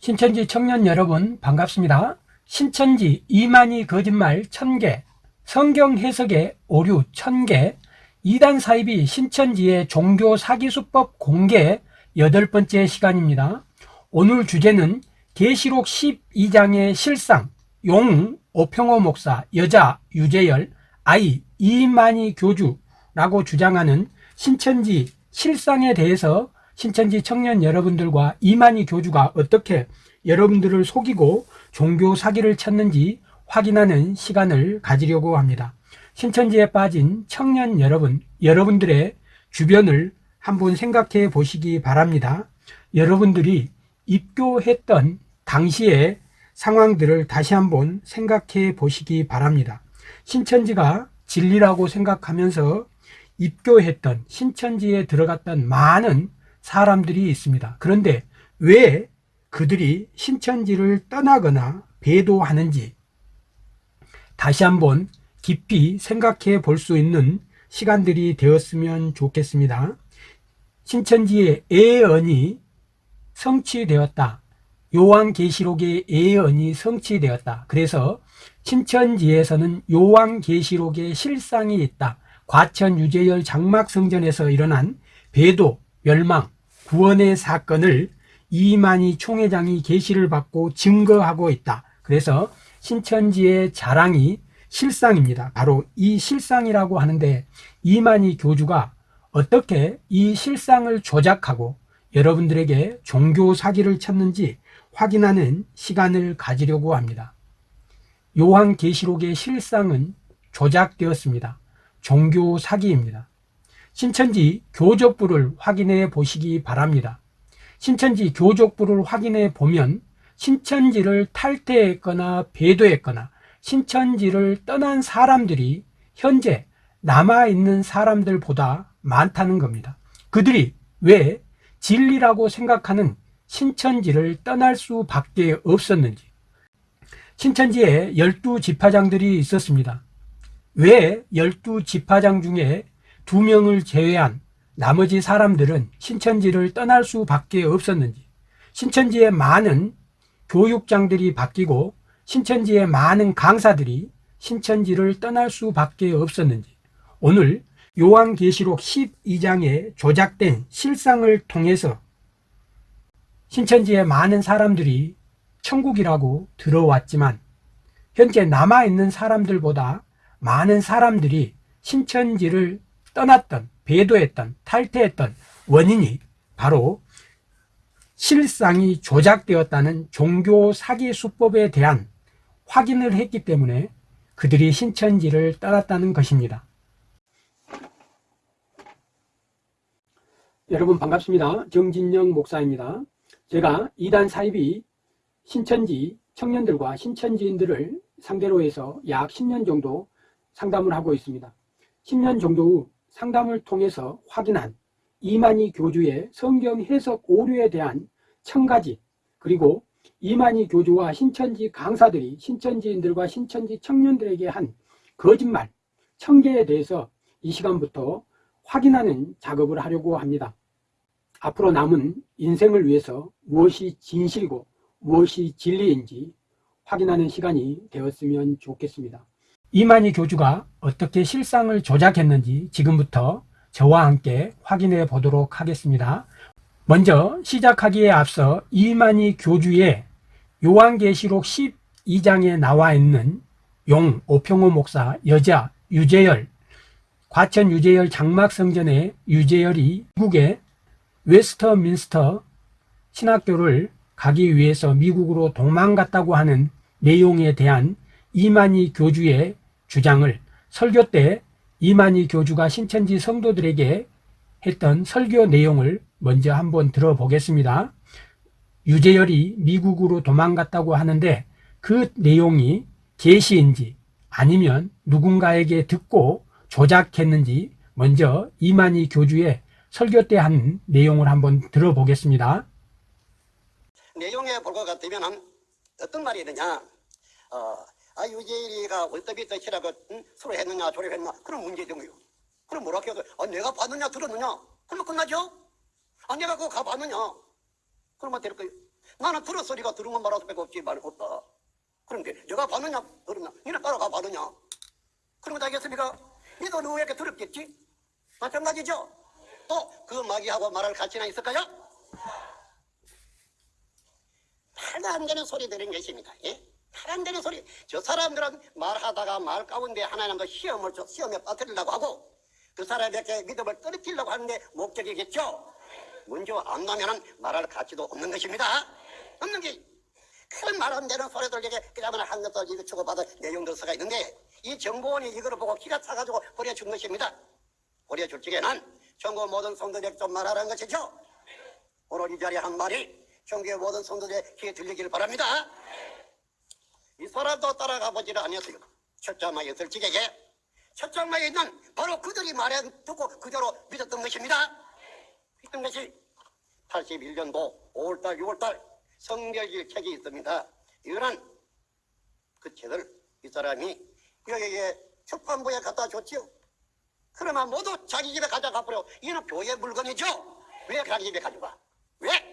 신천지 청년 여러분 반갑습니다. 신천지 이만희 거짓말 1000개, 성경 해석의 오류 1000개, 이단 사입이 신천지의 종교 사기수법 공개 여덟 번째 시간입니다. 오늘 주제는 계시록 12장의 실상, 용 오평호 목사, 여자 유재열, 아이 이만희 교주라고 주장하는 신천지 실상에 대해서 신천지 청년 여러분들과 이만희 교주가 어떻게 여러분들을 속이고 종교 사기를 쳤는지 확인하는 시간을 가지려고 합니다. 신천지에 빠진 청년 여러분, 여러분들의 주변을 한번 생각해 보시기 바랍니다. 여러분들이 입교했던 당시의 상황들을 다시 한번 생각해 보시기 바랍니다. 신천지가 진리라고 생각하면서 입교했던 신천지에 들어갔던 많은 사람들이 있습니다. 그런데 왜 그들이 신천지를 떠나거나 배도하는지 다시 한번 깊이 생각해 볼 수 있는 시간들이 되었으면 좋겠습니다. 신천지의 예언이 성취되었다. 요한계시록의 예언이 성취되었다. 그래서 신천지에서는 요한계시록의 실상이 있다. 과천 유재열 장막성전에서 일어난 배도, 멸망, 구원의 사건을 이만희 총회장이 계시를 받고 증거하고 있다. 그래서 신천지의 자랑이 실상입니다. 바로 이 실상이라고 하는데 이만희 교주가 어떻게 이 실상을 조작하고 여러분들에게 종교 사기를 쳤는지 확인하는 시간을 가지려고 합니다. 요한계시록의 실상은 조작되었습니다. 종교 사기입니다. 신천지 교적부를 확인해 보시기 바랍니다. 신천지 교적부를 확인해 보면 신천지를 탈퇴했거나 배도했거나 신천지를 떠난 사람들이 현재 남아있는 사람들보다 많다는 겁니다. 그들이 왜 진리라고 생각하는 신천지를 떠날 수밖에 없었는지 신천지에 열두 지파장들이 있었습니다. 왜 열두 지파장 중에 두 명을 제외한 나머지 사람들은 신천지를 떠날 수밖에 없었는지 신천지의 많은 교육장들이 바뀌고 신천지의 많은 강사들이 신천지를 떠날 수밖에 없었는지 오늘 요한계시록 12장에 조작된 실상을 통해서 신천지의 많은 사람들이 천국이라고 들어왔지만 현재 남아있는 사람들보다 많은 사람들이 신천지를 떠났던 배도했던 탈퇴했던 원인이 바로 실상이 조작되었다는 종교 사기 수법에 대한 확인을 했기 때문에 그들이 신천지를 떠났다는 것입니다. 여러분 반갑습니다. 정진영 목사입니다. 제가 이단 사입이 신천지 청년들과 신천지인들을 상대로 해서 약 10년 정도 상담을 하고 있습니다. 10년 정도 후 상담을 통해서 확인한 이만희 교주의 성경 해석 오류에 대한 청가지 그리고 이만희 교주와 신천지 강사들이 신천지인들과 신천지 청년들에게 한 거짓말 청계에 대해서 이 시간부터 확인하는 작업을 하려고 합니다. 앞으로 남은 인생을 위해서 무엇이 진실이고 무엇이 진리인지 확인하는 시간이 되었으면 좋겠습니다. 이만희 교주가 어떻게 실상을 조작했는지 지금부터 저와 함께 확인해 보도록 하겠습니다. 먼저 시작하기에 앞서 이만희 교주의 요한계시록 12장에 나와 있는 용 오평호 목사 여자 유재열 과천 유재열 장막성전의 유재열이 미국의 웨스터민스터 신학교를 가기 위해서 미국으로 도망갔다고 하는 내용에 대한 이만희 교주의 주장을 설교 때 이만희 교주가 신천지 성도들에게 했던 설교 내용을 먼저 한번 들어보겠습니다. 유재열이 미국으로 도망갔다고 하는데 그 내용이 계시인지 아니면 누군가에게 듣고 조작했는지 먼저 이만희 교주의 설교 때 한 내용을 한번 들어보겠습니다. 내용에 볼 것 같으면 어떤 말이 있느냐 어, 아 유재일이가 월드비트 치라고 응? 서로 했느냐 저래 했나 그런 문제점이요 그럼 뭐라 해서 아, 내가 봤느냐 들었느냐 그러면 끝나죠 아 내가 그거 가봤느냐 그러면 될 거예요 나는 들은 소리가 들은 것 말아서 빼고 없지 말 없다. 그런데 내가 받느냐 들었냐? 니는 따라가 받느냐? 그런 거 알겠습니까? 니도 누구 이렇게 들었겠지? 마찬가지죠? 또 그 마귀하고 말할 가치나 있을까요? 말도 안 되는 소리 들은 것입니다. 예? 말안 되는 소리. 저 사람들은 말하다가 말 가운데 하나님도 시험을 줘, 시험에 빠뜨리려고 하고 그 사람에게 믿음을 떨어뜨리려고 하는데 목적이겠죠? 문제 안 나면은 말할 가치도 없는 것입니다. 없는 게. 큰말안 되는 소리들에게 그야말로 한 것을 이거 주고받을 내용들서가 있는데 이 정보원이 이걸 보고 기가 차가지고 버려준 것입니다. 버려줄 적에는 전국 모든 성도들에게 좀 말하라는 것이죠. 오늘 이 자리에 한 말이 전국의 모든 성도들의 귀에 들리기를 바랍니다. 이 사람도 따라가 장막에 있을 적에게 첫 장막에 있는 바로 그들이 말해 듣고 그대로 믿었던 것입니다. 믿던 것이 81년도 5월달 6월달 성결일 책이 있습니다. 이거는 그 책을 이 사람이 여기에 출판부에 갖다 줬지요. 그러면 모두 자기 집에 가져가 버려. 이는 교회 물건이죠. 왜 자기 집에 가져가? 왜?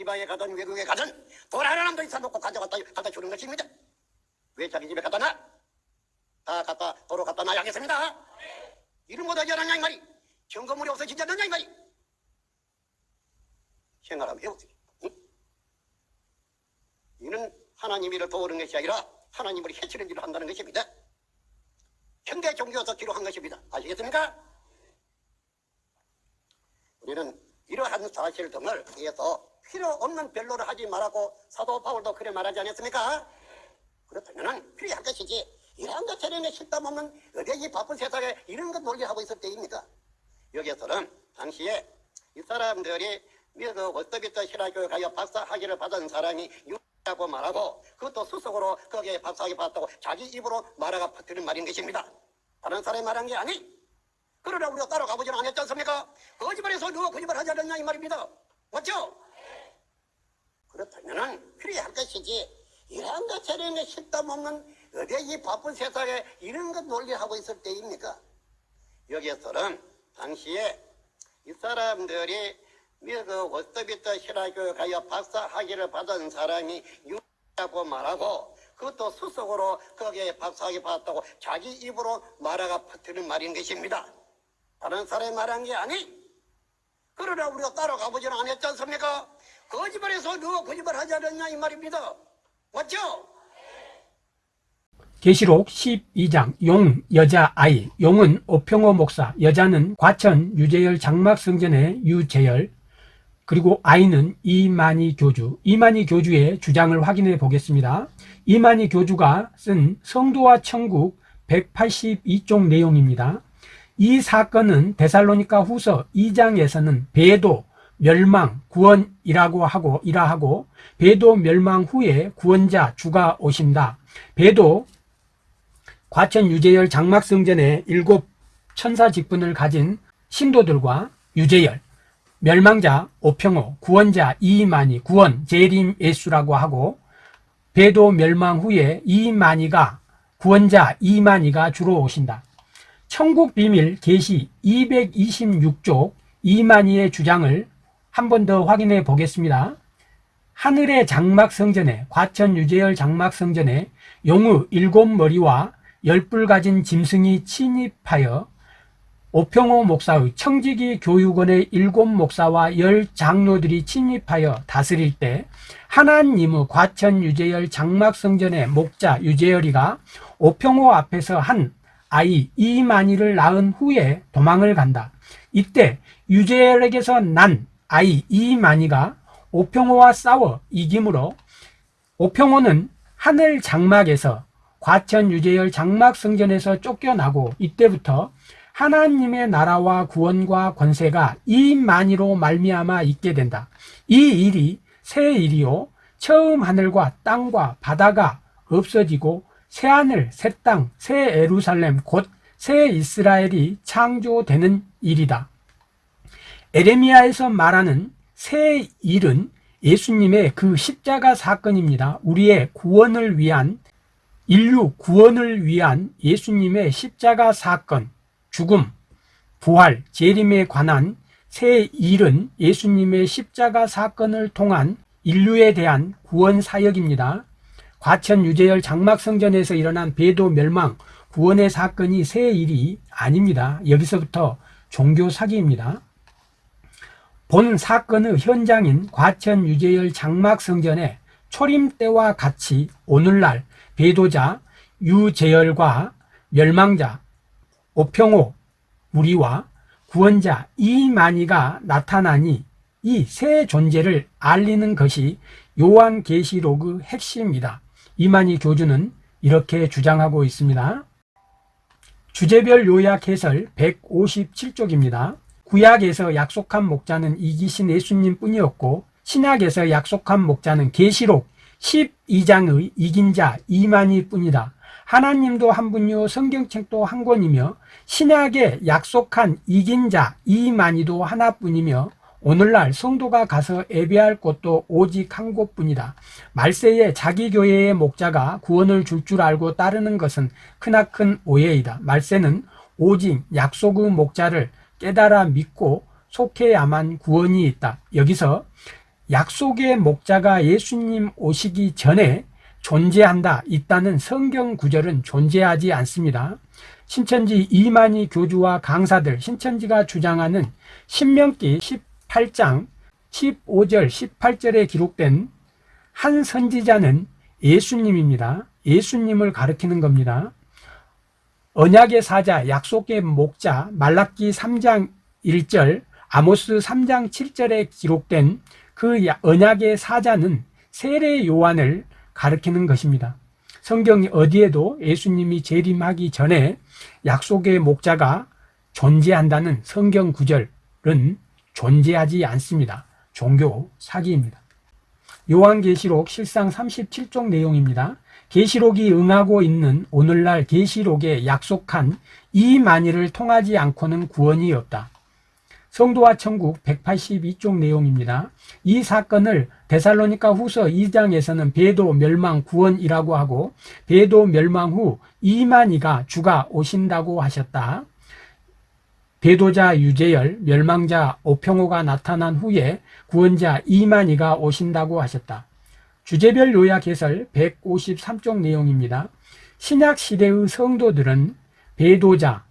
지방에 가든 외국에 가든 돈 하나도 있어놓고 가져갔다 갖다 주는 것입니다. 왜 자기 집에 갖다 놔? 다 갖다 도로 갖다 놔야 겠습니다. 이런 못 하지 않았냐 이 말이. 점검물이 없어지지 않느냐 이 말이. 생각하면 해보세요. 응? 이는 하나님 일을 도우는 것이 아니라 하나님을 해치는 일을 한다는 것입니다. 현대 종교에서 기록한 것입니다. 아시겠습니까? 우리는 이러한 사실 등을 위해서 필요 없는 변론을 하지 말라고 사도 바울도 그래 말하지 않았습니까? 그렇다면 필요한 것이지 이러한 것 싫다 보면 어디 이 바쁜 세상에 이런 것 논리하고 있을 때입니다. 여기에서는 당시에 이 사람들이 그 월드비터 신화교육하여 박사학위를 받은 사람이 유라고 말하고 그것도 수석으로 거기에 박사학위 받았다고 자기 입으로 말하가 퍼뜨린 말인 것입니다. 다른 사람이 말한 게 아니. 그러나 우리가 따라가 보지는 않았지 않습니까? 거짓말해서 누가 거짓말 하지 않았냐 이 말입니다. 맞죠? 그렇다면은 필요할 것이지 이런 것 저런 것 싫다 보면 어디 이 바쁜 세상에 이런 것 논리하고 있을 때입니까? 여기에서는 당시에 이 사람들이 그 워스터비터 신화교육하여 박사 학위를 받은 사람이 유라고 말하고 그것도 수석으로 거기에 박사 학위 받았다고 자기 입으로 말하가 퍼뜨리는 말인 것입니다. 다른 사람이 말한 게 아니. 그러나 우리가 따라가 보지는 않았지 않습니까? 거짓말해서 누가 거짓말 하지 않았냐 이 말입니다. 맞죠? 계시록 12장 용 여자 아이. 용은 오평호 목사 여자는 과천 유재열 장막성전의 유재열. 그리고 아이는 이만희 교주. 이만희 교주의 주장을 확인해 보겠습니다. 이만희 교주가 쓴 성도와 천국 182쪽 내용입니다. 이 사건은 데살로니가 후서 2장에서는 배도 멸망 구원이라고 하고 이라 하고 배도 멸망 후에 구원자 주가 오신다 배도 과천 유재열 장막성전의 일곱 천사 직분을 가진 신도들과 유재열, 멸망자 오평호, 구원자 이만희, 구원 재림 예수라고 하고 배도 멸망 후에 이만희가 구원자 이만희가 주로 오신다. 천국 비밀 계시 226쪽 이만희의 주장을 한 번 더 확인해 보겠습니다. 하늘의 장막성전에 과천 유재열 장막성전에 용의 일곱 머리와 열불 가진 짐승이 침입하여 오평호 목사의 청지기 교육원의 일곱 목사와 열 장로들이 침입하여 다스릴 때 하나님의 과천 유재열 장막성전의 목자 유재열이가 오평호 앞에서 한 아이 이만희를 낳은 후에 도망을 간다. 이때 유재열에게서 난 아이 이만희가 오평호와 싸워 이기므로 오평호는 하늘 장막에서 과천 유재열 장막 성전에서 쫓겨나고 이때부터 하나님의 나라와 구원과 권세가 이만희로 말미암아 있게 된다. 이 일이 새 일이요 처음 하늘과 땅과 바다가 없어지고 새 하늘, 새 땅, 새 에루살렘 곧 새 이스라엘이 창조되는 일이다. 에레미야에서 말하는 새 일은 예수님의 그 십자가 사건입니다. 우리의 구원을 위한 인류 구원을 위한 예수님의 십자가 사건, 죽음, 부활, 재림에 관한 새 일은 예수님의 십자가 사건을 통한 인류에 대한 구원 사역입니다. 과천 유재열 장막성전에서 일어난 배도 멸망 구원의 사건이 새 일이 아닙니다. 여기서부터 종교 사기입니다. 본 사건의 현장인 과천 유재열 장막성전에 초림 때와 같이 오늘날 배도자 유재열과 멸망자 오평호 무리와 구원자 이만희가 나타나니 이 세 존재를 알리는 것이 요한계시록의 핵심입니다. 이만희 교주는 이렇게 주장하고 있습니다. 주제별 요약 해설 157쪽입니다. 구약에서 약속한 목자는 이기신 예수님 뿐이었고 신약에서 약속한 목자는 계시록 12장의 이긴 자 이만희 뿐이다. 하나님도 한 분이요 성경책도 한 권이며 신약에 약속한 이긴 자 이만희도 하나뿐이며 오늘날 성도가 가서 예배할 곳도 오직 한 곳뿐이다. 말세에 자기 교회의 목자가 구원을 줄줄 알고 따르는 것은 크나큰 오해이다. 말세는 오직 약속의 목자를 깨달아 믿고 속해야만 구원이 있다. 여기서 약속의 목자가 예수님 오시기 전에 존재한다, 있다는 성경 구절은 존재하지 않습니다. 신천지 이만희 교주와 강사들, 신천지가 주장하는 신명기 18장 15절, 18절에 기록된 한 선지자는 예수님입니다. 예수님을 가리키는 겁니다. 언약의 사자, 약속의 목자, 말라기 3장 1절, 아모스 3장 7절에 기록된 그 언약의 사자는 세례 요한을 가리키는 것입니다. 성경 어디에도 예수님이 재림하기 전에 약속의 목자가 존재한다는 성경 구절은 존재하지 않습니다. 종교 사기입니다. 요한계시록 실상 37쪽 내용입니다. 계시록이 응하고 있는 오늘날 계시록에 약속한 이 만일을 통하지 않고는 구원이 없다. 성도와 천국 182쪽 내용입니다. 이 사건을 데살로니가 후서 2장에서는 배도 멸망 구원이라고 하고 배도 멸망 후 이만희가 주가 오신다고 하셨다. 배도자 유재열, 멸망자 오평호가 나타난 후에 구원자 이만희가 오신다고 하셨다. 주제별 요약 해설 153쪽 내용입니다. 신약 시대의 성도들은 배도자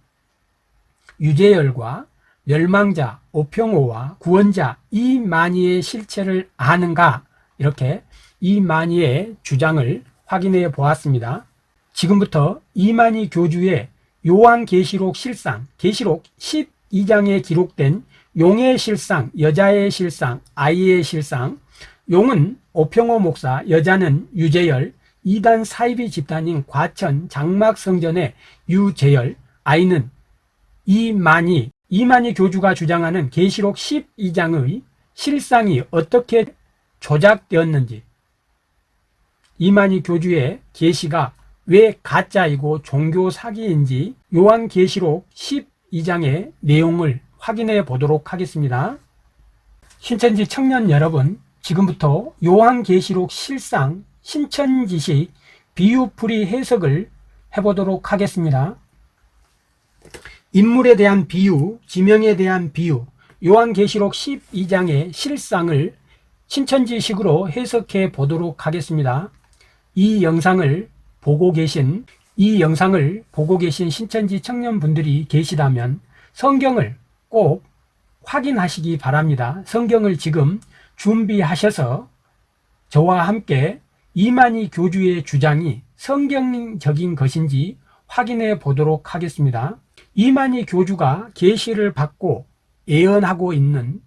유재열과 멸망자 오평호와 구원자 이만희의 실체를 아는가 이렇게 이만희의 주장을 확인해 보았습니다. 지금부터 이만희 교주의 요한계시록 실상, 계시록 12장에 기록된 용의 실상, 여자의 실상, 아이의 실상, 용은 오평호 목사, 여자는 유재열, 이단 사이비 집단인 과천 장막성전의 유재열, 아이는 이만희, 이만희 교주가 주장하는 계시록 12장의 실상이 어떻게 조작되었는지, 이만희 교주의 계시가 왜 가짜이고 종교 사기인지 요한 계시록 12장의 내용을 확인해 보도록 하겠습니다. 신천지 청년 여러분, 지금부터 요한계시록 실상 신천지식 비유풀이 해석을 해보도록 하겠습니다. 인물에 대한 비유, 지명에 대한 비유, 요한계시록 12장의 실상을 신천지식으로 해석해 보도록 하겠습니다. 이 영상을 보고 계신 이 영상을 보고 계신 신천지 청년분들이 계시다면 성경을 꼭 확인하시기 바랍니다. 성경을 지금 준비하셔서 저와 함께 이만희 교주의 주장이 성경적인 것인지 확인해 보도록 하겠습니다. 이만희 교주가 계시를 받고 예언하고 있는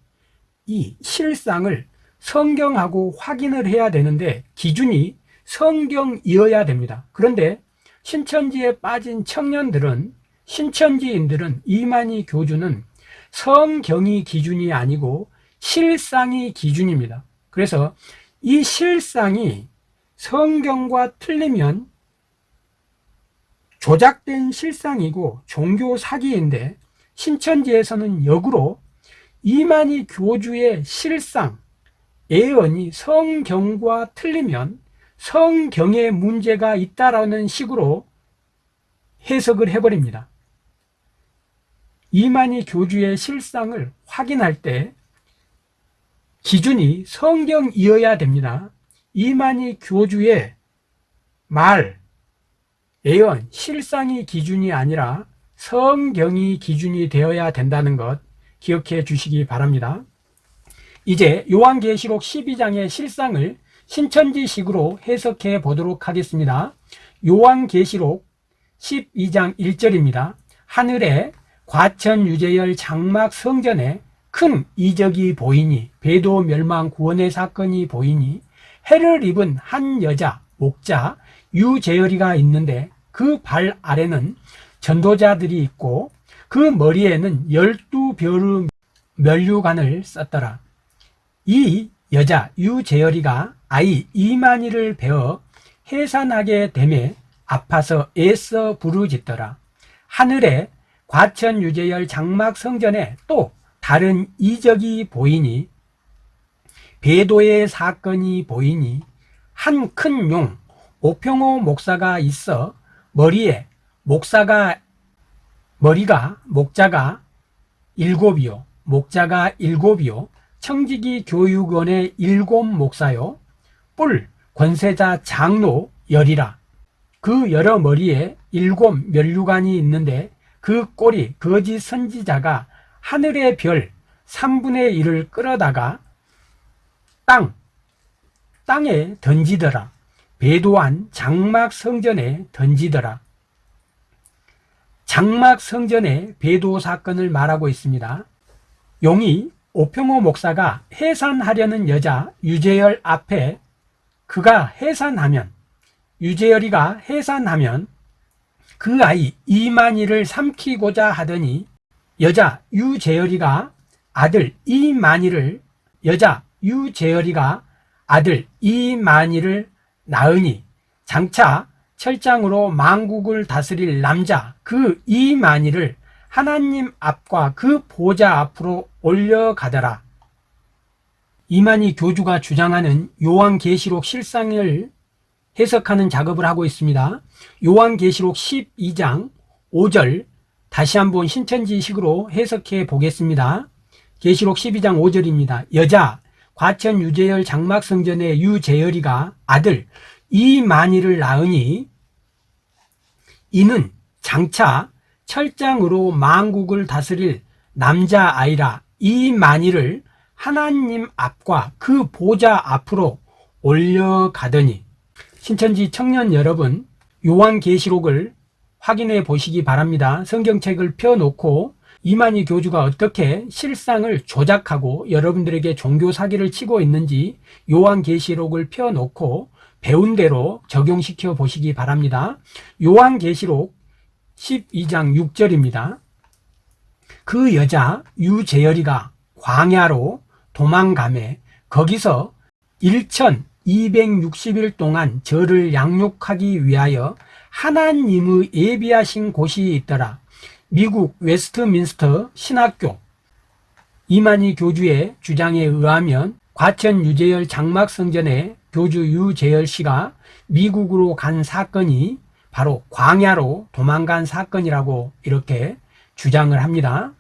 이 실상을 성경하고 확인을 해야 되는데 기준이 성경이어야 됩니다. 그런데 신천지에 빠진 청년들은 신천지인들은 이만희 교주는 성경이 기준이 아니고 실상이 기준입니다. 그래서 이 실상이 성경과 틀리면 조작된 실상이고 종교 사기인데 신천지에서는 역으로 이만희 교주의 실상, 예언이 성경과 틀리면 성경에 문제가 있다라는 식으로 해석을 해버립니다. 이만희 교주의 실상을 확인할 때 기준이 성경이어야 됩니다. 이만희 교주의 말, 예언, 실상이 기준이 아니라 성경이 기준이 되어야 된다는 것 기억해 주시기 바랍니다. 이제 요한계시록 12장의 실상을 신천지식으로 해석해 보도록 하겠습니다. 요한계시록 12장 1절입니다. 하늘에 과천 유재열 장막 성전에 큰 이적이 보이니 배도 멸망 구원의 사건이 보이니 해를 입은 한 여자 목자 유재열이가 있는데 그 발 아래는 전도자들이 있고 그 머리에는 열두 별의 면류관을 썼더라. 이 여자 유재열이가 아이 이만희를 베어 해산하게 되매 아파서 애써 부르짖더라. 하늘에 과천 유재열 장막 성전에 또 다른 이적이 보이니 배도의 사건이 보이니 한 큰 용 오평호 목사가 있어 머리에 목사가 머리가 목자가 일곱이요. 목자가 일곱이요. 청지기 교육원의 일곱 목사요. 뿔 권세자 장로 열이라. 그 여러 머리에 일곱 면류관이 있는데 그 꼴이 거짓 선지자가 하늘의 별 3분의 1을 끌어다가 땅, 땅에 던지더라. 배도한 장막 성전에 던지더라. 장막 성전의 배도 사건을 말하고 있습니다. 용이 오평호 목사가 해산하려는 여자 유재열 앞에 그가 해산하면 유재열이가 해산하면 그 아이 이만희를 삼키고자 하더니 여자 유재열이가 아들 이만희를 여자 유재열이가 아들 이만희를 낳으니 장차 철장으로 망국을 다스릴 남자 그 이만희를 하나님 앞과 그 보좌 앞으로 올려가더라. 이만희 교주가 주장하는 요한계시록 실상을 해석하는 작업을 하고 있습니다. 요한계시록 12장 5절 다시 한번 신천지식으로 해석해 보겠습니다. 계시록 12장 5절입니다. 여자 과천 유재열 장막성전의 유재열이가 아들 이만희를 낳으니 이는 장차 철장으로 망국을 다스릴 남자아이라 이만희를 하나님 앞과 그 보좌 앞으로 올려가더니 신천지 청년 여러분 요한계시록을 확인해 보시기 바랍니다. 성경책을 펴놓고 이만희 교주가 어떻게 실상을 조작하고 여러분들에게 종교 사기를 치고 있는지 요한계시록을 펴놓고 배운 대로 적용시켜 보시기 바랍니다. 요한계시록 12장 6절입니다. 그 여자 유재열이가 광야로 도망가매 거기서 1260일 동안 저를 양육하기 위하여 하나님의 예비하신 곳이 있더라. 미국 웨스트민스터 신학교 이만희 교주의 주장에 의하면 과천 유재열 장막성전에 교주 유재열 씨가 미국으로 간 사건이 바로 광야로 도망간 사건이라고 이렇게 주장을 합니다.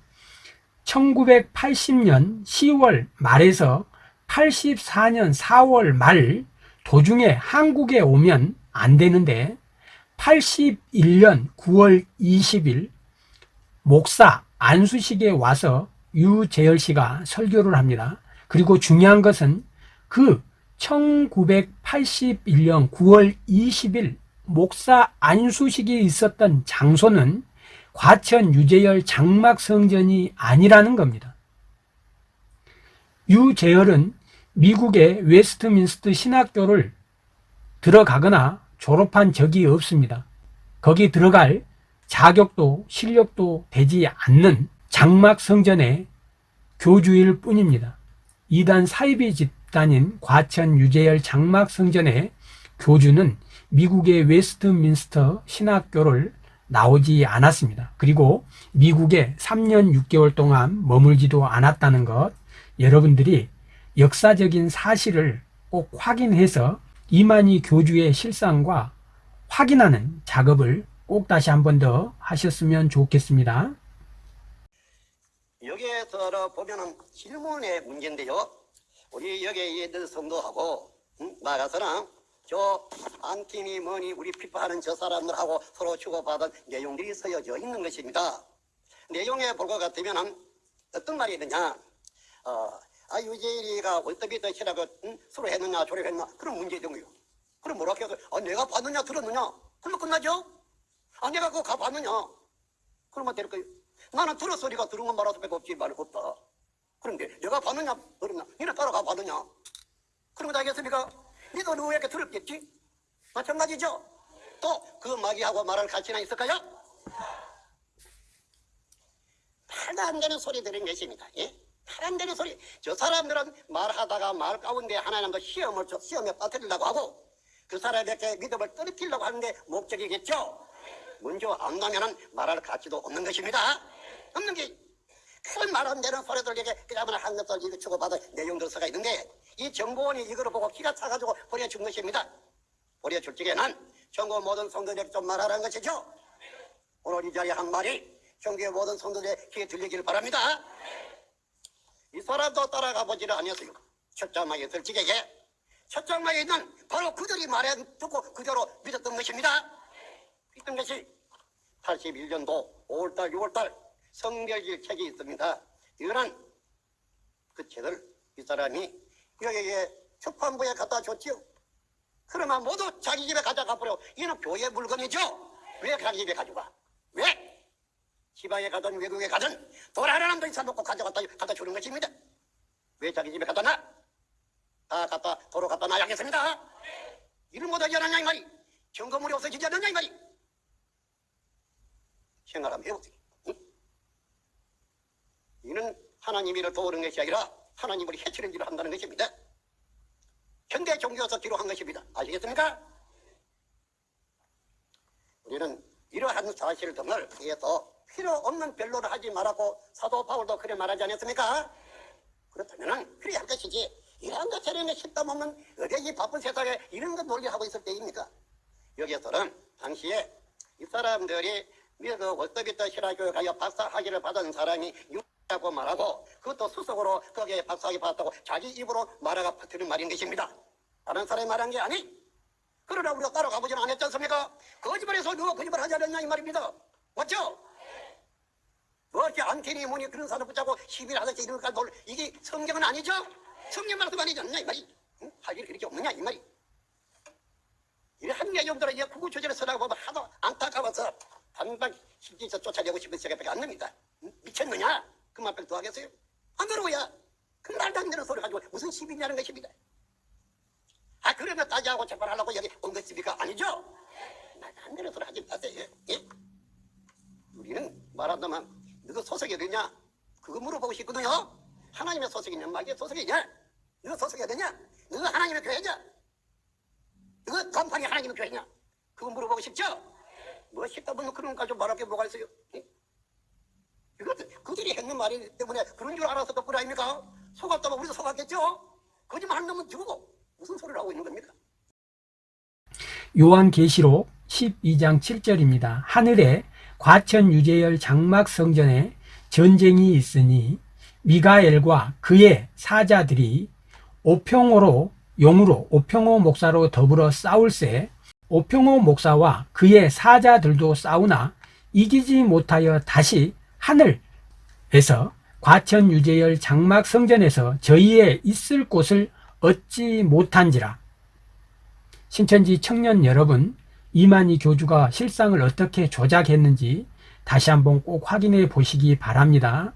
1980년 10월 말에서 84년 4월 말 도중에 한국에 오면 안 되는데 81년 9월 20일 목사 안수식에 와서 유재열 씨가 설교를 합니다. 그리고 중요한 것은 그 1981년 9월 20일 목사 안수식이 있었던 장소는 과천 유재열 장막 성전이 아니라는 겁니다. 유재열은 미국의 웨스트민스트 신학교를 들어가거나 졸업한 적이 없습니다. 거기 들어갈 자격도 실력도 되지 않는 장막 성전의 교주일 뿐입니다. 이단 사이비 집단인 과천 유재열 장막 성전의 교주는 미국의 웨스트민스터 신학교를 나오지 않았습니다. 그리고 미국에 3년 6개월 동안 머물지도 않았다는 것 여러분들이 역사적인 사실을 꼭 확인해서 이만희 교주의 실상과 확인하는 작업을 꼭 다시 한 번 더 하셨으면 좋겠습니다. 여기에 들어보면은 질문의 문제인데요. 우리 여기에 있는 성도하고 응? 나가서는 저 안티니 뭐니 우리 피파하는 저 사람들하고 서로 주고받은 내용들이 쓰여져 있는 것입니다. 내용에 볼 것 같으면 어떤 말이 있느냐 어, 아 유재일이가 월드비 덧이라고 응? 서로 했느냐 조립했느냐 그런 문제점이요. 그럼 뭐라 해서 아, 내가 봤느냐 들었느냐 그러면 끝나죠? 아 내가 그거 가봤느냐 그러면 될 거예요. 나는 들었어 니가 들은 건 말아서 빼고 없지 말고 없다. 그런데 내가 봤느냐 들었냐 니네 따라가 봤느냐 그러면 알겠습니까? 니도 누구에게 들었겠지? 마찬가지죠? 또 그 마귀하고 말할 가치나 있을까요? 말도 안 되는 소리 들은 것입니다. 예? 말안 되는 소리. 저 사람들은 말하다가 말 가운데 하나님도 시험을 줘, 시험에 빠뜨리려고 하고 그 사람에게 믿음을 떨어뜨리려고 하는데 목적이겠죠? 먼저 안 나면은 말할 가치도 없는 것입니다. 없는 게큰말안 되는 소리들에게 그야말로 한 것을 이거 주고받은 내용들 서가 있는데 이 정보원이 이거를 보고 기가 차가지고 보내준 것입니다. 보내줄 적에는 전국 모든 성도들에게 좀 말하라는 것이죠. 오늘 이 자리에 한 말이 전국의 모든 성도들의 귀에 들리기를 바랍니다. 이 사람도 따라가 보지를 않았어요. 첫 장막에 들지게게 첫 장막에 있는 바로 그들이 말해 듣고 그대로 믿었던 것입니다. 있던 것이 81년도 5월달 6월달 성별질 책이 있습니다. 이거는 그 책을 이 사람이 여기에 출판부에 갖다 줬지요. 그러면 모두 자기 집에 가져가 버려. 이는 교회 물건이죠. 왜 자기 집에 가져가? 왜? 지방에 가든 외국에 가든 돌아가는 놈도 있어놓고 가져갔다 갖다 주는 것입니다. 왜 자기 집에 갖다 놔? 다 갖다 도로 갖다 놔야겠습니다. 이를 못하지 않았냐 이 말이. 점검물이 없어지지 않았냐 이 말이. 생각하면 해보세요. 응? 이는 하나님 일을 도우는 것이 아니라 하나님을 해치는 일을 한다는 것입니다. 현대 종교에서 기록한 것입니다. 아시겠습니까? 우리는 이러한 사실 등을 위해서 필요 없는 변론을 하지 말라고 사도 바울도 그래 말하지 않았습니까? 그렇다면 그래야 할 것이지 이러한 것 저런 것 싶다 보면 어디 이 바쁜 세상에 이런 것 논리하고 있을 때입니까? 여기에서는 당시에 이 사람들이 미국 월드비터 신화교회 가여 박사학위를 받은 사람이 유라고 말하고 그것도 수석으로 거기에 박사학위 받았다고 자기 입으로 말하가 퍼뜨린 말인 것입니다. 다른 사람이 말한 게 아니. 그러나 우리가 따라가 보지는 않았지 않습니까? 거짓말해서 누가 거짓말 하지 않았냐 이 말입니다. 맞죠? 뭐지 안테니 뭐니 그런 사람 붙잡고 시비를 하듯이 이런 것까지 놀 이게 성경은 아니죠? 성경 말씀 아니지 않냐 이 말이 응? 할 일이 그렇게 없느냐 이 말이 이런 내용들은 이제 구구조절을 쓰라고 보면 하도 안타까워서 단박 실질서 쫓아내고 싶은 생각밖에 안 납니다 응? 미쳤느냐? 그만큼 더 하겠어요? 안 그러고야 그 말도 안 되는 소리 가지고 무슨 시비냐는 것입니다 아 그러면 따지하고 재판하려고 여기 온 것입니까? 아니죠? 말도 안 되는 소리 하지 마세요 예? 우리는 말한다면 너가 소속이 되냐? 그거 물어보고 싶거든요. 하나님의 소속이냐? 마귀의 소속이냐? 너가 소속이 되냐? 너가 하나님의 교회냐? 너가 간판이 하나님의 교회냐? 그거 물어보고 싶죠? 뭐 싶다 보면 그런 것까지 말할 게 뭐가 있어요? 예? 이거 그들이 했는 말이기 때문에 그런 줄 알아서 덕분 아닙니까? 속았다면 우리도 속았겠죠? 거짓말 놈은 죽고 무슨 소리를 하고 있는 겁니까? 요한계시록 12장 7절입니다. 하늘에 과천 유재열 장막 성전에 전쟁이 있으니 미가엘과 그의 사자들이 오평호로 용으로 오평호 목사로 더불어 싸울세 오평호 목사와 그의 사자들도 싸우나 이기지 못하여 다시 하늘에서 과천 유재열 장막 성전에서 저희의 있을 곳을 얻지 못한지라. 신천지 청년 여러분 이만희 교주가 실상을 어떻게 조작했는지 다시 한번 꼭 확인해 보시기 바랍니다.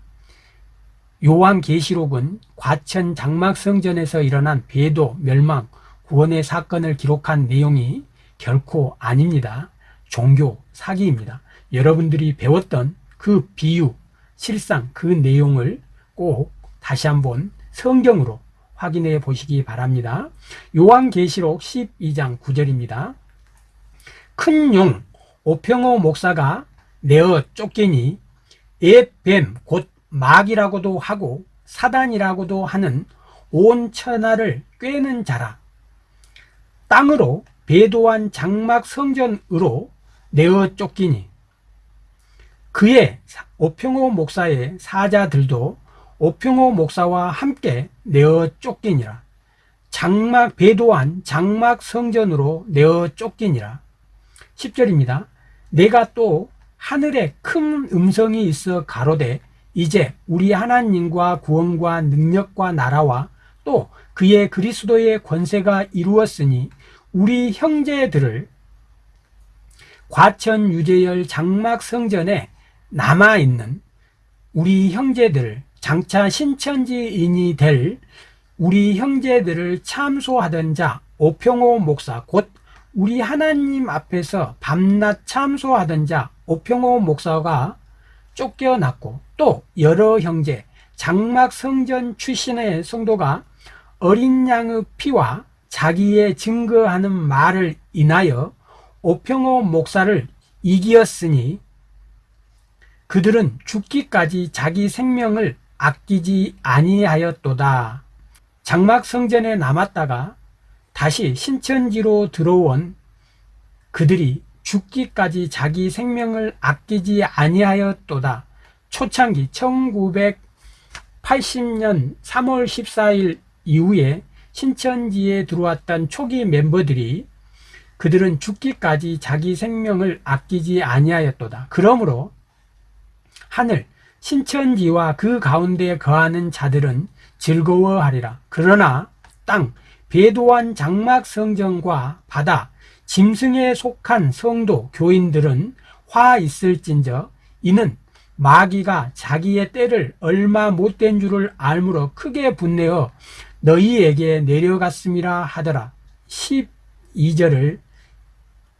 요한계시록은 과천 장막성전에서 일어난 배도, 멸망, 구원의 사건을 기록한 내용이 결코 아닙니다. 종교 사기입니다. 여러분들이 배웠던 그 비유, 실상 그 내용을 꼭 다시 한번 성경으로 확인해 보시기 바랍니다. 요한계시록 12장 9절입니다. 큰 용 오평호 목사가 내어 쫓기니 옛뱀 곧 마귀라고도 하고 사단이라고도 하는 온 천하를 꿰는 자라 땅으로 배도한 장막 성전으로 내어 쫓기니 그의 오평호 목사의 사자들도 오평호 목사와 함께 내어 쫓기니라. 장막 배도한 장막 성전으로 내어 쫓기니라. 10절입니다. 내가 또 하늘에 큰 음성이 있어 가로되 이제 우리 하나님과 구원과 능력과 나라와 또 그의 그리스도의 권세가 이루었으니 우리 형제들을 과천 유재열 장막 성전에 남아 있는 우리 형제들 장차 신천지인이 될 우리 형제들을 참소하던 자 오평호 목사 곧 우리 하나님 앞에서 밤낮 참소하던 자 오평호 목사가 쫓겨났고 또 여러 형제 장막 성전 출신의 성도가 어린 양의 피와 자기의 증거하는 말을 인하여 오평호 목사를 이기었으니 그들은 죽기까지 자기 생명을 아끼지 아니하였도다. 장막 성전에 남았다가 다시 신천지로 들어온 그들이 죽기까지 자기 생명을 아끼지 아니하였도다. 초창기 1980년 3월 14일 이후에 신천지에 들어왔던 초기 멤버들이 그들은 죽기까지 자기 생명을 아끼지 아니하였도다. 그러므로 하늘 신천지와 그 가운데 거하는 자들은 즐거워하리라. 그러나 땅 배도한 장막 성전과 바다 짐승에 속한 성도 교인들은 화 있을진저 이는 마귀가 자기의 때를 얼마 못된 줄을 알므로 크게 분내어 너희에게 내려갔음이라 하더라. 12절을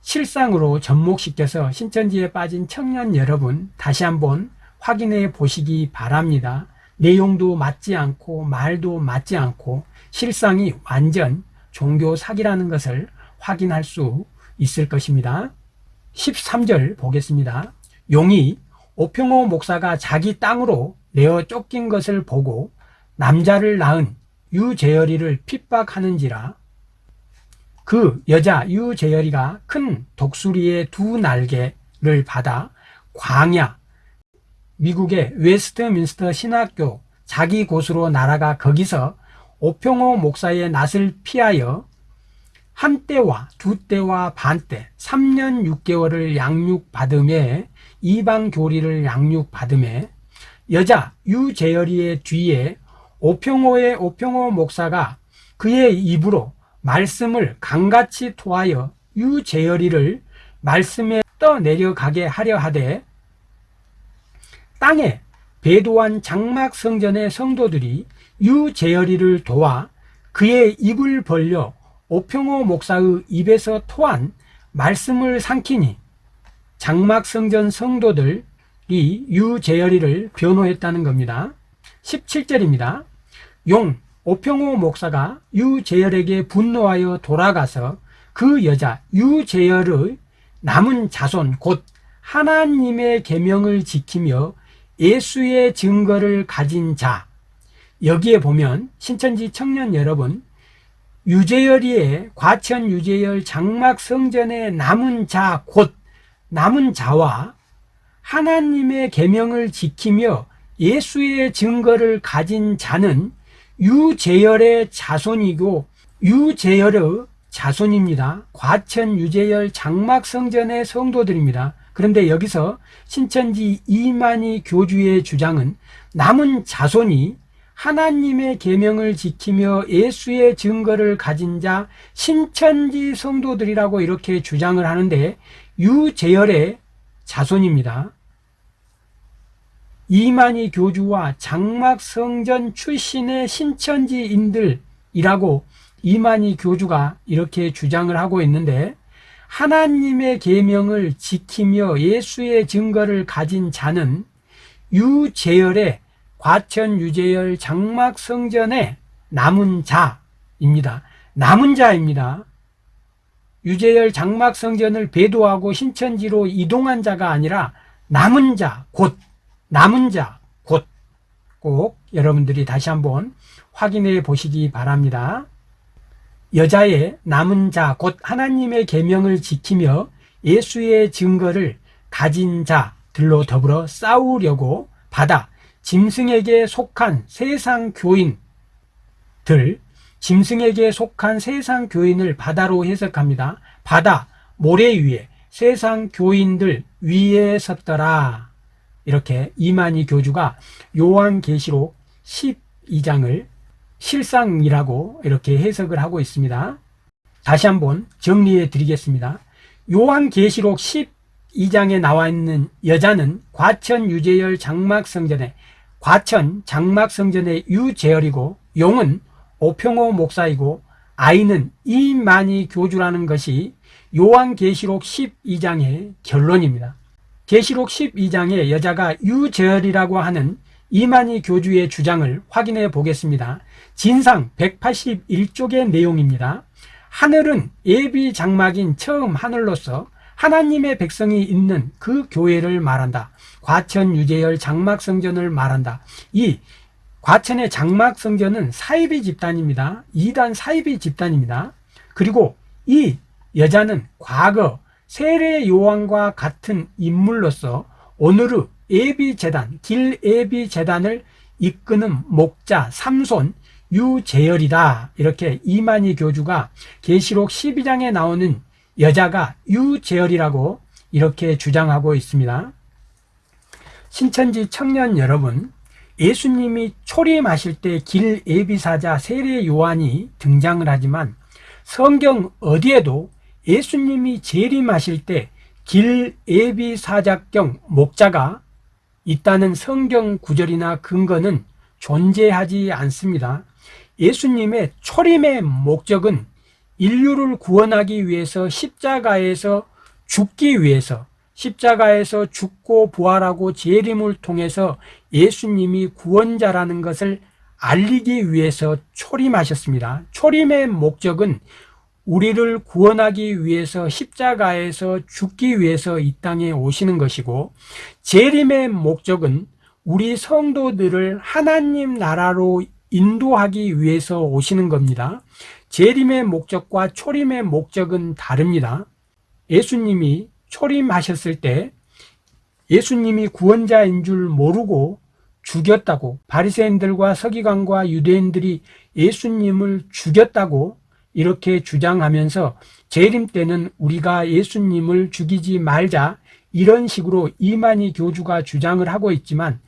실상으로 접목시켜서 신천지에 빠진 청년 여러분 다시 한번 확인해 보시기 바랍니다. 내용도 맞지 않고 말도 맞지 않고 실상이 완전 종교 사기라는 것을 확인할 수 있을 것입니다. 13절 보겠습니다. 용이 오평호 목사가 자기 땅으로 내어 쫓긴 것을 보고 남자를 낳은 유재열이를 핍박하는지라 그 여자 유재열이가 큰 독수리의 두 날개를 받아 광야 미국의 웨스트민스터 신학교 자기 곳으로 날아가 거기서 오평호 목사의 낯을 피하여 한 때와 두 때와 반 때, 3년 6개월을 양육받으매 이방 교리를 양육받으매 여자 유재열이의 뒤에 오평호의 오평호 목사가 그의 입으로 말씀을 강같이 토하여 유재열이를 말씀에 떠내려가게 하려 하되 땅에 배도한 장막 성전의 성도들이 유재열이를 도와 그의 입을 벌려 오평호 목사의 입에서 토한 말씀을 삼키니 장막 성전 성도들이 유재열이를 변호했다는 겁니다. 17절입니다. 용 오평호 목사가 유재열에게 분노하여 돌아가서 그 여자 유재열의 남은 자손 곧 하나님의 계명을 지키며 예수의 증거를 가진 자 여기에 보면 신천지 청년 여러분 유재열이의 과천 유재열 장막 성전의 남은 자 곧 남은 자와 하나님의 계명을 지키며 예수의 증거를 가진 자는 유재열의 자손이고 유재열의 자손입니다. 과천 유재열 장막 성전의 성도들입니다. 그런데 여기서 신천지 이만희 교주의 주장은 남은 자손이 하나님의 계명을 지키며 예수의 증거를 가진 자 신천지 성도들이라고 이렇게 주장을 하는데 유재열의 자손입니다. 이만희 교주와 장막 성전 출신의 신천지인들이라고 이만희 교주가 이렇게 주장을 하고 있는데 하나님의 계명을 지키며 예수의 증거를 가진 자는 유재열의 과천 유재열 장막 성전의 남은 자입니다. 남은 자입니다. 유재열 장막 성전을 배도하고 신천지로 이동한 자가 아니라 남은 자, 곧 남은 자, 곧 꼭 여러분들이 다시 한번 확인해 보시기 바랍니다. 여자의 남은 자, 곧 하나님의 계명을 지키며 예수의 증거를 가진 자들로 더불어 싸우려고 받아 짐승에게 속한 세상 교인들, 짐승에게 속한 세상 교인을 바다로 해석합니다. 바다, 모래 위에 세상 교인들 위에 섰더라. 이렇게 이만희 교주가 요한계시록 12장을 실상이라고 이렇게 해석을 하고 있습니다. 다시 한번 정리해 드리겠습니다. 요한계시록 12장에 나와 있는 여자는 과천 유재열 장막성전의 과천 장막성전의 유재열이고 용은 오평호 목사이고 아이는 이만희 교주라는 것이 요한계시록 12장의 결론입니다. 계시록 12장의 여자가 유재열이라고 하는 이만희 교주의 주장을 확인해 보겠습니다. 진상 181쪽의 내용입니다. 하늘은 예비 장막인 처음 하늘로서 하나님의 백성이 있는 그 교회를 말한다. 과천 유재열 장막 성전을 말한다. 이 과천의 장막 성전은 사이비 집단입니다. 이단 사이비 집단입니다. 그리고 이 여자는 과거 세례 요한과 같은 인물로서 오늘의 예비 재단, 길 예비 재단을 이끄는 목자 삼손 유재열이다. 이렇게 이만희 교주가 계시록 12장에 나오는 여자가 유재열이라고 이렇게 주장하고 있습니다. 신천지 청년 여러분, 예수님이 초림하실 때 길 예비사자 세례 요한이 등장을 하지만 성경 어디에도 예수님이 재림하실 때 길 예비사자경 목자가 있다는 성경 구절이나 근거는 존재하지 않습니다. 예수님의 초림의 목적은 인류를 구원하기 위해서 십자가에서 죽기 위해서 십자가에서 죽고 부활하고 재림을 통해서 예수님이 구원자라는 것을 알리기 위해서 초림하셨습니다. 초림의 목적은 우리를 구원하기 위해서 십자가에서 죽기 위해서 이 땅에 오시는 것이고 재림의 목적은 우리 성도들을 하나님 나라로 인도하기 위해서 오시는 겁니다. 재림의 목적과 초림의 목적은 다릅니다. 예수님이 초림하셨을 때 예수님이 구원자인 줄 모르고 죽였다고 바리새인들과 서기관과 유대인들이 예수님을 죽였다고 이렇게 주장하면서 재림 때는 우리가 예수님을 죽이지 말자 이런 식으로 이만희 교주가 주장을 하고 있지만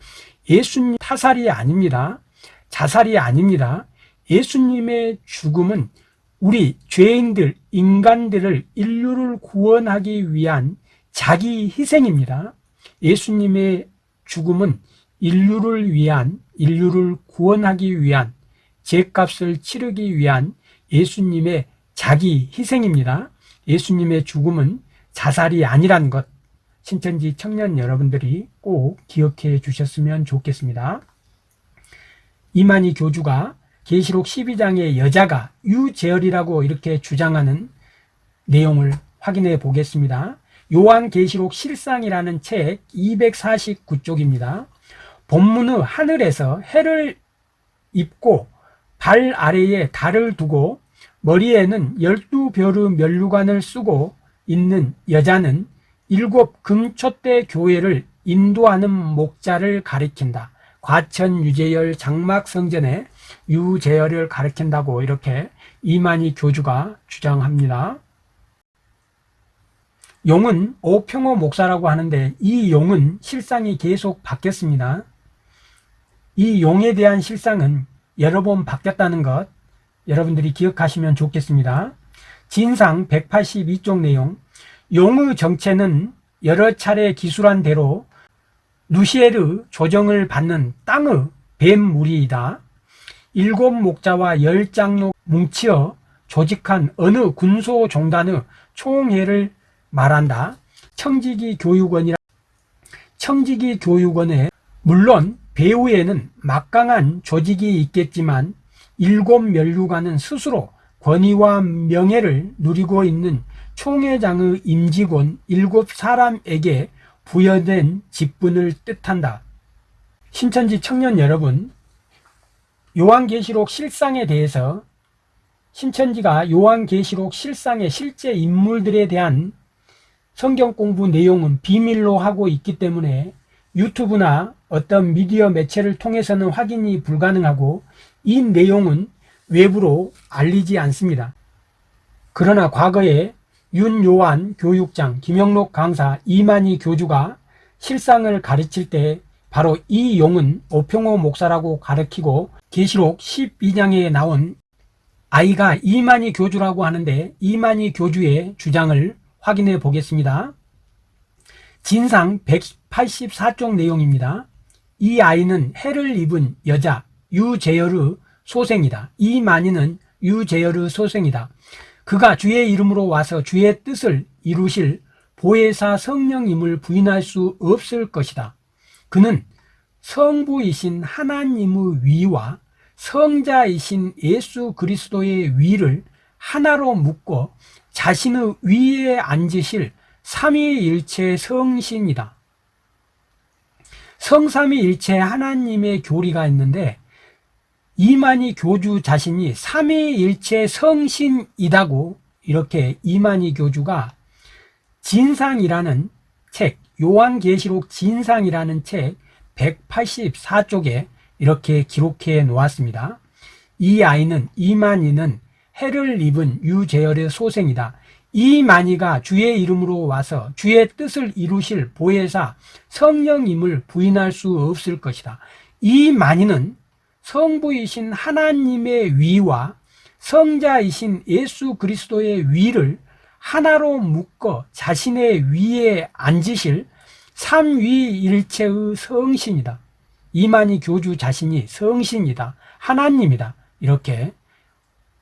예수님 타살이 아닙니다. 자살이 아닙니다. 예수님의 죽음은 우리 죄인들, 인간들을 인류를 구원하기 위한 자기 희생입니다. 예수님의 죽음은 인류를 위한, 인류를 구원하기 위한, 죄값을 치르기 위한 예수님의 자기 희생입니다. 예수님의 죽음은 자살이 아니라는 것, 신천지 청년 여러분들이 꼭 기억해 주셨으면 좋겠습니다. 이만희 교주가 계시록 12장의 여자가 유재열이라고 이렇게 주장하는 내용을 확인해 보겠습니다. 요한 계시록 실상이라는 책 249쪽입니다. 본문의 하늘에서 해를 입고 발 아래에 달을 두고 머리에는 열두 별의 면류관을 쓰고 있는 여자는 일곱 금촛대 교회를 인도하는 목자를 가리킨다. 과천 유재열 장막 성전에 유재열을 가리킨다고 이렇게 이만희 교주가 주장합니다. 용은 오평호 목사라고 하는데 이 용은 실상이 계속 바뀌었습니다. 이 용에 대한 실상은 여러 번 바뀌었다는 것 여러분들이 기억하시면 좋겠습니다. 진상 182쪽 내용 용의 정체는 여러 차례 기술한 대로 누시에르 조정을 받는 땅의 뱀무리이다. 일곱 목자와 열 장로 뭉치어 조직한 어느 군소 종단의 총회를 말한다. 청지기 교육원이라 청지기 교육원에 물론 배후에는 막강한 조직이 있겠지만 일곱 면류관은 스스로 권위와 명예를 누리고 있는 총회장의 임직원 일곱 사람에게 부여된 직분을 뜻한다. 신천지 청년 여러분, 요한계시록 실상에 대해서 신천지가 요한계시록 실상의 실제 인물들에 대한 성경 공부 내용은 비밀로 하고 있기 때문에 유튜브나 어떤 미디어 매체를 통해서는 확인이 불가능하고 이 내용은 외부로 알리지 않습니다. 그러나 과거에 윤요한 교육장, 김영록 강사, 이만희 교주가 실상을 가르칠 때 바로 이 용은 오평호 목사라고 가르치고 계시록 12장에 나온 아이가 이만희 교주라고 하는데 이만희 교주의 주장을 확인해 보겠습니다. 진상 184쪽 내용입니다. 이 아이는 해를 입은 여자 유제열의 소생이다. 이만희는 유제열의 소생이다. 그가 주의 이름으로 와서 주의 뜻을 이루실 보혜사 성령임을 부인할 수 없을 것이다. 그는 성부이신 하나님의 위와 성자이신 예수 그리스도의 위를 하나로 묶어 자신의 위에 앉으실 삼위일체 성신이다. 성삼위일체 하나님의 교리가 있는데 이만희 교주 자신이 삼위일체 성신이다고 이렇게 이만희 교주가 진상이라는 책, 요한계시록 진상이라는 책 184쪽에 이렇게 기록해 놓았습니다. 이 아이는 이만희는 해를 입은 유재열의 소생이다. 이만희가 주의 이름으로 와서 주의 뜻을 이루실 보혜사 성령임을 부인할 수 없을 것이다. 이만희는 성부이신 하나님의 위와 성자이신 예수 그리스도의 위를 하나로 묶어 자신의 위에 앉으실 삼위일체의 성신이다. 이만희 교주 자신이 성신이다. 하나님이다. 이렇게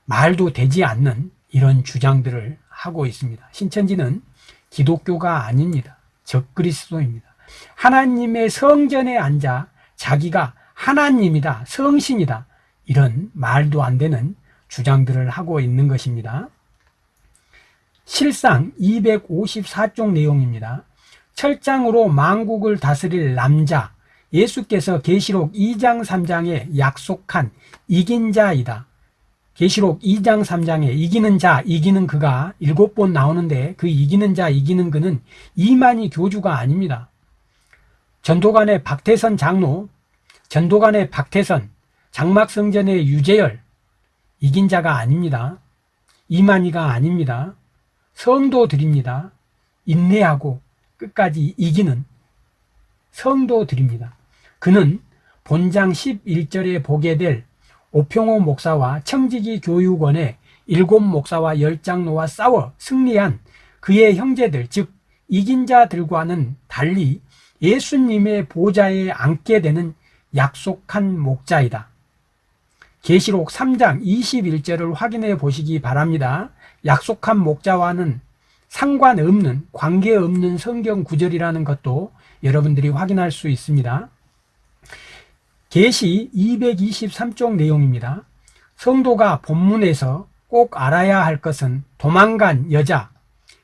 말도 되지 않는 이런 주장들을 하고 있습니다. 신천지는 기독교가 아닙니다. 적그리스도입니다. 하나님의 성전에 앉아 자기가 하나님이다, 성신이다, 이런 말도 안 되는 주장들을 하고 있는 것입니다. 실상 254쪽 내용입니다. 철장으로 만국을 다스릴 남자, 예수께서 계시록 2장 3장에 약속한 이긴 자이다. 계시록 2장 3장에 이기는 자, 이기는 그가 일곱 번 나오는데 그 이기는 자, 이기는 그는 이만희 교주가 아닙니다. 전도관의 박태선 장로, 전도관의 박태선, 장막성전의 유재열, 이긴 자가 아닙니다. 이만희가 아닙니다. 성도들입니다. 인내하고 끝까지 이기는 성도들입니다. 그는 본장 11절에 보게 될 오평호 목사와 청지기 교육원의 일곱 목사와 열 장로와 싸워 승리한 그의 형제들, 즉 이긴 자들과는 달리 예수님의 보좌에 앉게 되는 약속한 목자이다. 계시록 3장 21절을 확인해 보시기 바랍니다. 약속한 목자와는 상관없는 관계없는 성경 구절이라는 것도 여러분들이 확인할 수 있습니다. 계시 223쪽 내용입니다. 성도가 본문에서 꼭 알아야 할 것은 도망간 여자,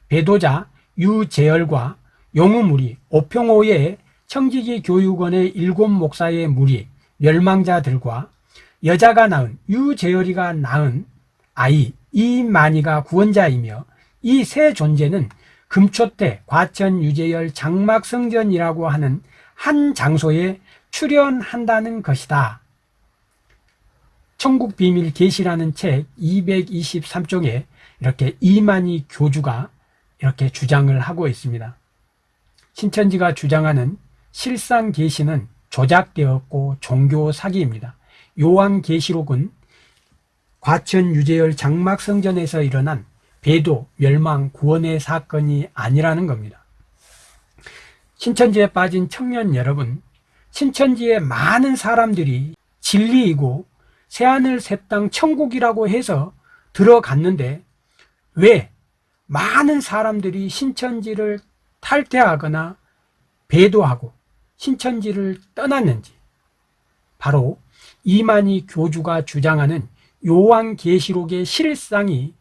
배도자 유재열과 용우무리, 오평호의 청지기 교육원의 일곱 목사의 무리, 멸망자들과 여자가 낳은 유재열이가 낳은 아이 이만희가 구원자이며 이 세 존재는 금초대 과천 유재열 장막성전이라고 하는 한 장소에 출연한다는 것이다. 천국비밀 계시라는 책 223쪽에 이렇게 이만희 교주가 이렇게 주장을 하고 있습니다. 신천지가 주장하는 실상 계시는 조작되었고 종교 사기입니다. 요한 계시록은 과천 유재열 장막성전에서 일어난 배도, 멸망, 구원의 사건이 아니라는 겁니다. 신천지에 빠진 청년 여러분, 신천지의 많은 사람들이 진리이고 새하늘 새 땅 천국이라고 해서 들어갔는데 왜 많은 사람들이 신천지를 탈퇴하거나 배도하고 신천지를 떠났는지 바로 이만희 교주가 주장하는 요한계시록의 실상이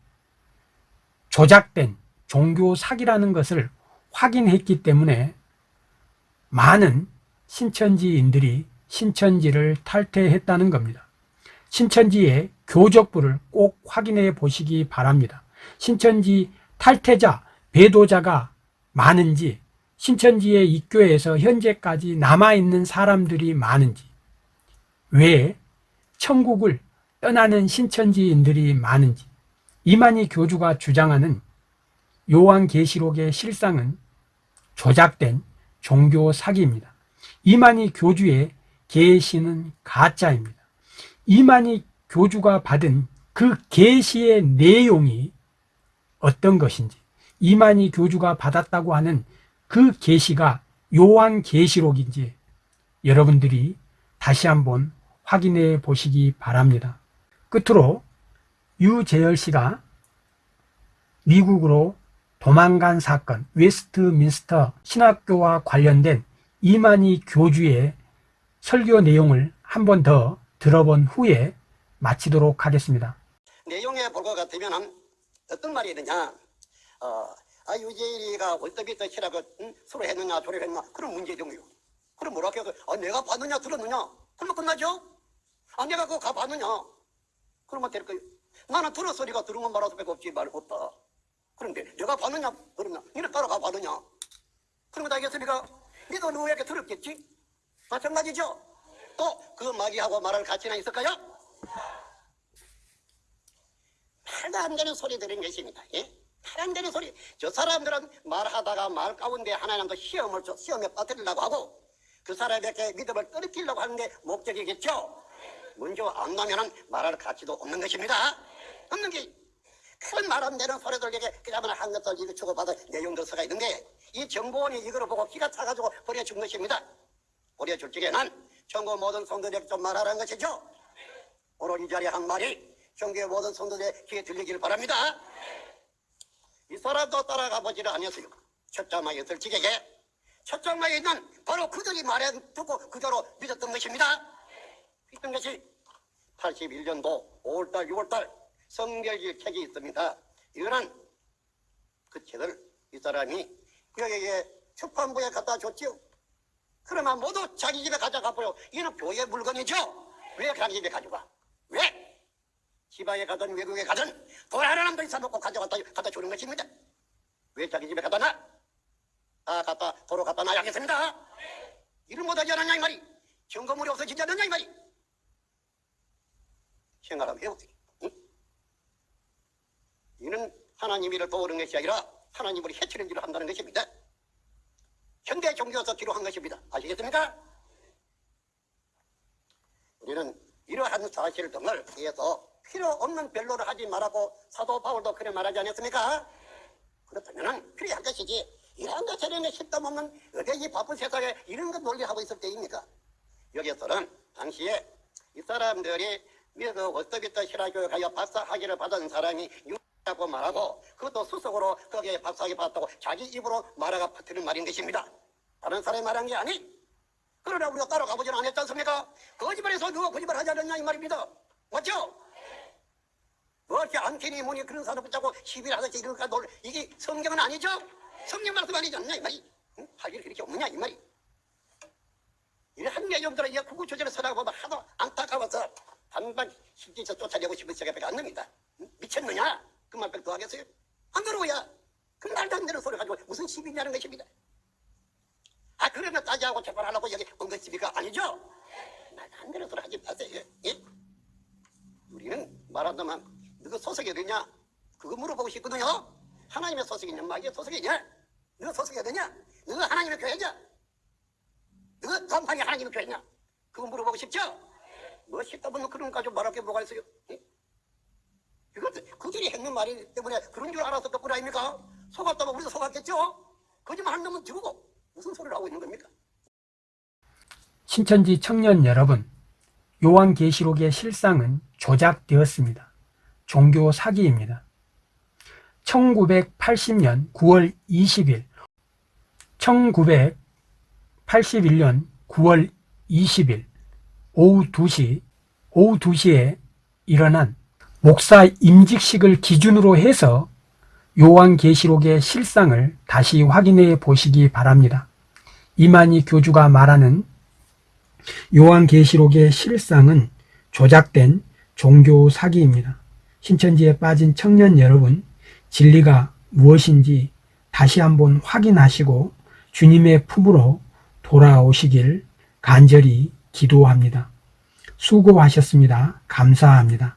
조작된 종교 사기라는 것을 확인했기 때문에 많은 신천지인들이 신천지를 탈퇴했다는 겁니다. 신천지의 교적부를 꼭 확인해 보시기 바랍니다. 신천지 탈퇴자, 배도자가 많은지 신천지의 입교에서 현재까지 남아있는 사람들이 많은지, 왜 천국을 떠나는 신천지인들이 많은지, 이만희 교주가 주장하는 요한계시록의 실상은 조작된 종교 사기입니다. 이만희 교주의 계시는 가짜입니다. 이만희 교주가 받은 그 계시의 내용이 어떤 것인지, 이만희 교주가 받았다고 하는 그 계시가 요한 계시록인지 여러분들이 다시 한번 확인해 보시기 바랍니다. 끝으로 유재열 씨가 미국으로 도망간 사건, 웨스트민스터 신학교와 관련된 이만희 교주의 설교 내용을 한 번 더 들어본 후에 마치도록 하겠습니다. 내용에 볼 것 같으면 어떤 말이 있느냐 어, 아 유재일이가 월드비트 치라고 응? 수로 했느냐 조를 했느냐 그런 문제점이요 그럼 뭐라 해서 아 내가 봤느냐 들었느냐 그러면 끝나죠 아 내가 그거 가봤느냐 그러면 될 거예요 나는 들어 소리가 들은 건 말할 수밖에 없지 말 없다 그런데 내가 봤느냐 들었냐 니는 따라가 봤느냐 그러면 다 알겠습니까 니도 누구에게 들었겠지 마찬가지죠 또 그 마귀하고 말할 가치나 있을까요? 말도 안 되는 소리 들은 것입니다. 예? 말안 되는 소리. 저 사람들은 말하다가 말 가운데 하나님도 시험을 줘, 시험에 빠뜨리려고 하고 그 사람에게 믿음을 떨어뜨리려고 하는 게 목적이겠죠. 안 나면은 말할 가치도 없는 것입니다. 없는 게. 큰 말안 되는 소리들에게 그야말로 한 것을 이거 주고받은 내용들 서가 있는데 이 정보원이 이거를 보고 기가 차가지고 버려준 것입니다. 버려줄 적에는 전국 모든 성도들에게 좀 말하라는 것이죠. 오늘 이 자리에 한 말이 경계 모든 성도들의 귀에 들리기를 바랍니다. 이 사람도 따라가 보지를 않았어요. 첫 장막에 지게게 첫 장막에 있는 바로 그들이 말해 듣고 그대로 믿었던 것입니다. 있던 것이 81년도 5월달 6월달 성별질 책이 있습니다. 이거는 그 책을 이 사람이 여기에 출판부에 갖다 줬지요. 그러면 모두 자기 집에 가져가 버려. 이는 교회 물건이죠. 왜 자기 집에 가져가? 왜? 지방에 가든 외국에 가든 돌아가는 놈도 있어놓고 가져갔다 갖다 주는 것입니다. 왜 자기 집에 갖다 놔? 아 갖다 도로 갖다 놔야겠습니다. 이를 못하지 않았냐 이 말이. 점검물이 없어지지 않았냐 이 말이. 생각하면 해보세요. 응? 이는 하나님 일을 도우는 것이 아니라 하나님을 해치는 일을 한다는 것입니다. 현대 종교에서 기록한 것입니다. 아시겠습니까? 우리는 이러한 사실 등을 위해서 필요 없는 변로를 하지 말라고 사도 바울도 그래 말하지 않았습니까? 그렇다면 필요한 것이지 이러한 것 저런 것 실담 없는 어디 이 바쁜 세상에 이런 것 논리하고 있을 때입니까? 여기서는 당시에 이 사람들이 미국 워스터비터 신화교육하여 박사학위를 받은 사람이 유라고 말하고 그것도 수석으로 거기에 박사학위 받았다고 자기 입으로 말하가 퍼뜨린 말인 것입니다. 다른 사람이 말한 게 아니. 그러나 우리가 따라가 보지는 않았지 않습니까? 거짓말해서 누가 거짓말 하지 않았냐 이 말입니다. 맞죠? 뭐 이렇게 안테니 뭐니 그런 사람 붙잡고 시비를 하듯이 이럴까 놀 이게 성경은 아니죠? 성경 말씀 아니지 않냐 이 말이 응? 할 일이 그렇게 없느냐 이 말이 이런 내용들은 이 구구조절을 서라고 보면 하도 안타까워서 반반 실제서 쫓아내고 싶은 생각밖에 안 납니다 응? 미쳤느냐? 그 말밖에 더 하겠어요? 안 그러고야 그 말도 안 되는 소리 가지고 무슨 시비냐는 것입니다 아 그러면 따지하고 재판하려고 여기 온 것입니까? 아니죠? 말도 안 되는 소리 하지 마세요 예? 우리는 말한다면 너가 소속이 어디냐? 그거 물어보고 싶거든요. 하나님의 소속이냐? 마귀의 소속이냐? 너가 소속이 어디냐? 너가 하나님의 교회냐? 너가 간판이 하나님의 교회냐? 그거 물어보고 싶죠? 뭐 싶다면 그런 거 가지고 말할 게 뭐가 있어요? 예? 이것 그들이 했는 말이 때문에 그런 줄 알아서 덕분 아닙니까? 속았다면 우리도 속았겠죠? 거짓말 하는 놈은 죽고 무슨 소리를 하고 있는 겁니까? 신천지 청년 여러분, 요한계시록의 실상은 조작되었습니다. 종교 사기입니다. 1980년 9월 20일, 1981년 9월 20일 오후 2시, 오후 2시에 일어난 목사 임직식을 기준으로 해서 요한계시록의 실상을 다시 확인해 보시기 바랍니다. 이만희 교주가 말하는 요한계시록의 실상은 조작된 종교 사기입니다. 신천지에 빠진 청년 여러분, 진리가 무엇인지 다시 한번 확인하시고 주님의 품으로 돌아오시길 간절히 기도합니다. 수고하셨습니다. 감사합니다.